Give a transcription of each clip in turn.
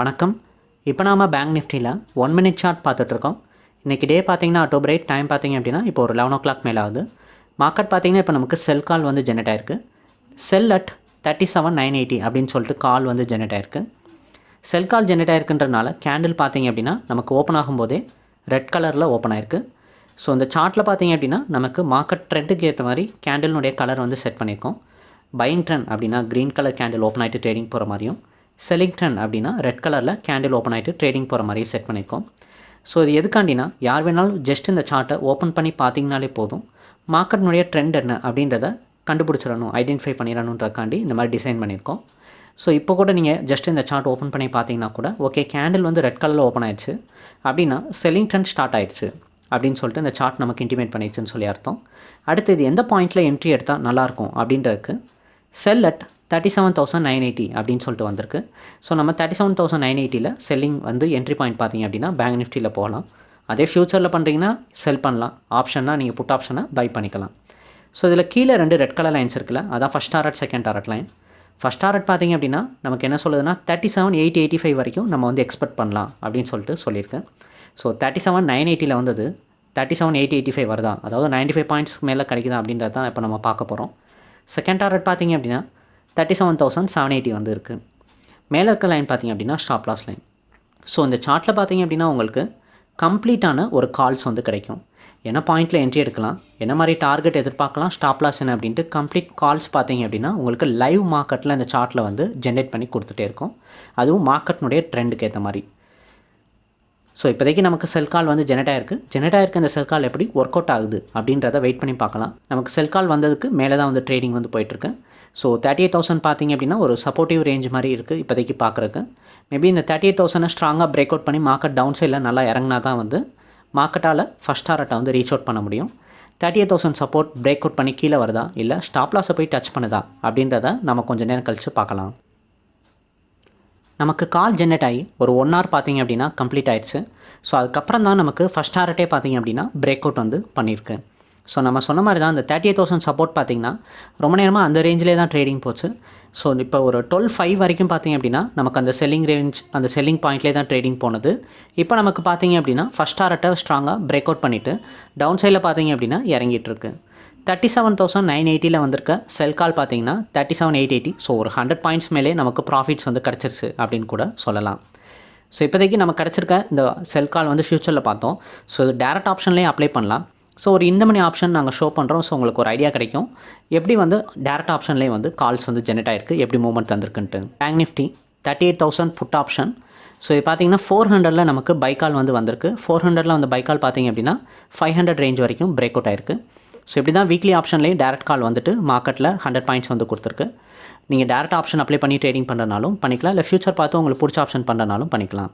வணக்கம். இப்போ நாம பேங்க் நிஃப்டியில் ஒன் மினிட் சார்ட் பார்த்துட்ருக்கோம். இன்றைக்கி டே பார்த்தீங்கன்னா அக்டோபர் எயிட் டைம் பார்த்தீங்க அப்படின்னா இப்போ ஒரு லெவன் ஓ கிளாக் மேலே ஆகுது. மார்க்கெட் பார்த்தீங்கன்னா இப்போ நமக்கு செல் கால் வந்து ஜெனரேட் ஆயிருக்கு. Sell at thirty seven nine eighty அப்படின்னு சொல்லிட்டு கால் வந்து ஜெனரேட் ஆயிருக்கு. செல் கால் ஜெனரேட் ஆயிருக்குன்றனால கேண்டில் பார்த்தீங்க அப்படின்னா நமக்கு ஓப்பன் ஆகும்போதே ரெட் கலரில் ஓப்பன் ஆயிருக்கு. ஸோ இந்த சார்ட்டில் பார்த்தீங்க அப்படின்னா நமக்கு மார்க்கெட் ட்ரெண்டுக்கு ஏற்ற மாதிரி கேண்டிலுடைய கலர் வந்து செட் பண்ணியிருக்கோம். பையிங் ட்ரெண்ட் அப்படின்னா க்ரீன் கலர் கேண்டில் ஓப்பன் ஆகிட்டு ட்ரேடிங் போகிற மாதிரியும். செலிங்டன் அப்படின்னா ரெட் கலரில் கேண்டில் ஓப்பன் ஆகிட்டு ட்ரேடிங் போகிற மாதிரி செட் பண்ணியிருக்கோம் ஸோ இது எதுக்காண்டினா யார் வேணாலும் ஜஸ்ட் இந்த சார்ட்டை ஓப்பன் பண்ணி பார்த்தீங்கனாலே போதும். மார்க்கெட்னுடைய ட்ரெண்ட் என்ன அப்படின்றத கண்டுபிடிச்சிடணும் ஐடென்டிஃபை பண்ணிடணுன்றக்காண்டி இந்த மாதிரி டிசைன் பண்ணியிருக்கோம் ஸோ இப்போ கூட நீங்கள் ஜஸ்ட் இந்த சார்ட் ஓப்பன் பண்ணி பார்த்தீங்கன்னா கூட ஓகே கேண்டில் வந்து ரெட் கலரில் ஓப்பன் ஆயிடுச்சு. அப்படின்னா செல்லிங் ட்ரெண்ட் ஸ்டார்ட் ஆயிடுச்சு அப்படின்னு சொல்லிட்டு இந்த சார்ட் நமக்கு இன்டிமேட் பண்ணிடுச்சுன்னு சொல்லி அர்த்தம். அடுத்து இது எந்த பாயிண்ட்டில் என்ட்ரி எடுத்தால் நல்லாயிருக்கும் அப்படின்றதுக்கு sell at thirty seven thousand nine eighty அப்படின்னு சொல்லிட்டு வந்திருக்கு. ஸோ நம்ம தேர்ட்டி செவன் தௌசண்ட் நைன் எயிட்டியில் செல்லிங் வந்து என்ட்ரி பாயிண்ட் பார்த்தீங்க அப்படின்னா பேங்க் நிஃப்டியில் போகலாம். அதே ஃப்யூச்சரில் பண்ணுறீங்கன்னா செல் பண்ணலாம். ஆப்ஷன்னா நீங்கள் புட் ஆப்ஷனை பை பண்ணிக்கலாம். ஸோ இதில் கீழே ரெண்டு ரெட் கலர் லைன்ஸ் இருக்குல்ல அதான் first target second target line first target பார்த்தீங்க அப்படின்னா நமக்கு என்ன சொல்லுதுன்னா thirty seven eight eighty five வரைக்கும் நம்ம வந்து எக்ஸ்பெக்ட் பண்ணலாம் அப்படின்னு சொல்லிட்டு சொல்லியிருக்கேன். ஸோ தேர்ட்டி செவன் நைன் எயிட்டியில் வந்தது thirty seven eight eighty five வருதா? அதாவது நைன்ட்டி ஃபைவ் பாயிண்ட்ஸ் மேலே கிடைக்குதா அப்படின்றது தான் இப்போ நம்ம பார்க்க போகிறோம் செகண்ட் டாரட் பார்த்தீங்க அப்படின்னா thirty seven thousand seven eighty வந்து இருக்குது மேலே இருக்க லைன் பார்த்தீங்க அப்படின்னா ஸ்டாப் லாஸ் லைன் ஸோ இந்த சார்ட்டில் பார்த்தீங்க அப்படின்னா உங்களுக்கு கம்ப்ளீட்டான ஒரு கால்ஸ் வந்து கிடைக்கும். என்ன பாயிண்ட்டில் என்ட்ரி எடுக்கலாம்? என்ன மாதிரி டார்கெட் எதிர்பார்க்கலாம்? ஸ்டாப் லாஸ் என்ன அப்படின்ட்டு கம்ப்ளீட் கால்ஸ் பார்த்தீங்க அப்படின்னா உங்களுக்கு லைவ் மார்க்கெட்டில் இந்த சார்ட்டில் வந்து ஜென்ரேட் பண்ணி கொடுத்துட்டே இருக்கும். அதுவும் மார்க்கெட்னுடைய ட்ரெண்டுக்கு ஏற்ற மாதிரி. ஸோ இப்போதைக்கு நமக்கு செல் கால் வந்து ஜெனரேட் ஆயிருக்கு. ஜெனரேட் ஆயிருக்க இந்த செல் கால் எப்படி ஒர்க் அவுட் ஆகுது அப்படின்றத வெயிட் பண்ணி பார்க்கலாம். நமக்கு செல் கால் வந்ததுக்கு மேலே தான் வந்து ட்ரேடிங் வந்து போயிட்டுருக்கு ஸோ தேர்ட்டி எயிட் தௌசண்ட் பார்த்தீங்க அப்படின்னா ஒரு சப்போர்ட்டிவ் ரேஞ்ச் மாதிரி இருக்குது இப்போதைக்கு பார்க்குறக்கு மேபி இந்த தேர்ட்டி எயிட் தௌசண்டை ஸ்ட்ராங்காக பிரேக் அவுட் பண்ணி மார்க்கெட் டவுன் சைடில் நல்லா இறங்கினா தான் வந்து மார்க்கெட்டால் ஃபஸ்ட் டாரட்டை வந்து ரீச் அவுட் பண்ண முடியும். Thirty eight thousand support break out பண்ணி கீழே வருதா? இல்லை ஸ்டாப் லாஸை போய் டச் பண்ணுதா? அப்படின்றத நம்ம கொஞ்சம் நேரம் கழித்து பார்க்கலாம். நமக்கு கால் ஜென்ரேட் ஆகி ஒரு ஒன் ஹவர் பார்த்தீங்க அப்படின்னா கம்ப்ளீட் ஆயிடுச்சு. ஸோ அதுக்கப்புறம் தான் நமக்கு ஃபஸ்ட் டாரட்டே பார்த்திங்க அப்படின்னா பிரேக் அவுட் வந்து பண்ணியிருக்கு. ஸோ நம்ம சொன்ன மாதிரி தான் அந்த தேர்ட்டி எயிட் தௌசண்ட் சப்போர்ட் பார்த்தீங்கன்னா ரொம்ப நேரமாக அந்த ரேஞ்சிலே தான் ட்ரேடிங் போச்சு. ஸோ இப்போ ஒரு டுவெல் ஃபைவ் வரைக்கும் பார்த்தீங்க அப்படின்னா நமக்கு அந்த செல்லிங் ரேஞ்ச் அந்த செல்லிங் பாயிண்ட்லேயே தான் ட்ரேடிங் போனது. இப்போ நமக்கு பார்த்தீங்க அப்படின்னா ஃபஸ்ட் ஆர்ட்டை ஸ்ட்ராங்காக பிரேக் அவுட் பண்ணிவிட்டு டவுன் சைடில் பார்த்தீங்க அப்படின்னா இறங்கிட்டுருக்கு. தேர்ட்டி செவன் தௌசண்ட் நைன் எயிட்டியில் வந்திருக்க செல் கால் பார்த்தீங்கன்னா thirty seven eight eighty so ஒரு ஹண்ட்ரட் பாயிண்ட்ஸ் மேலே நமக்கு ப்ராஃபிட்ஸ் வந்து கிடச்சிருச்சு அப்படின்னு கூட சொல்லலாம். ஸோ இப்போதைக்கு நம்ம கிடச்சிருக்க இந்த செல் கால் வந்து ஃப்யூச்சரில் பார்த்தோம். ஸோ இது டேரக்ட் ஆப்ஷன்லேயே அப்ளை பண்ணலாம். ஸோ ஒரு இந்த மணி ஆப்ஷன் நாங்கள் ஷோ பண்ணுறோம் ஸோ உங்களுக்கு ஒரு ஐடியா கிடைக்கும். எப்படி வந்து டேரக்ட் ஆப்ஷன்லேயே வந்து கால்ஸ் வந்து ஜெனரேட் ஆயிருக்கு? எப்படி movement தந்திருக்குன்ட்டு. Bank Nifty thirty eight thousand put option so இது பார்த்தீங்கன்னா ஃபோர் ஹண்ட்ரடில் நமக்கு பைக்கால் வந்து வந்திருக்கு. ஃபோர் ஹண்ட்ரடில் வந்து பைக்கால் பார்த்தீங்க அப்படின்னா ஃபைவ் ஹண்ட்ரட் ரேஞ்ச் வரைக்கும் பிரேக் அவுட் ஆயிருக்கு. ஸோ இப்படி தான் வீக்லி ஆப்ஷன்லேயும் டேரக்ட் கால் வந்துட்டு மார்க்கெட்டில் ஹண்ட்ரட் பாயிண்ட்ஸ் வந்து கொடுத்துருக்கு. நீங்கள் டேரக்ட் ஆப்ஷன் அப்ளை பண்ணி ட்ரேடிங் பண்ணுறனாலும் பண்ணிக்கலாம். இல்லை ஃபியூச்சர் பார்த்து உங்களுக்கு பிடிச்ச ஆப்ஷன் பண்ணுறனாலும் பண்ணிக்கலாம்.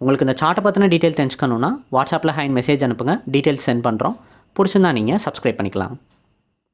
உங்களுக்கு இந்த சார்ட்டை பற்றின டீட்டெயில் தெரிஞ்சுக்கணுன்னா வாட்ஸ்அப்பில் ஹேண்ட் மெசேஜ் அனுப்புங்க. டீட்டெயில்ஸ் சென்ட் பண்ணுறோம் பிடிச்சிருந்தா நீங்கள் சப்ஸ்கிரைப் பண்ணிக்கலாம்.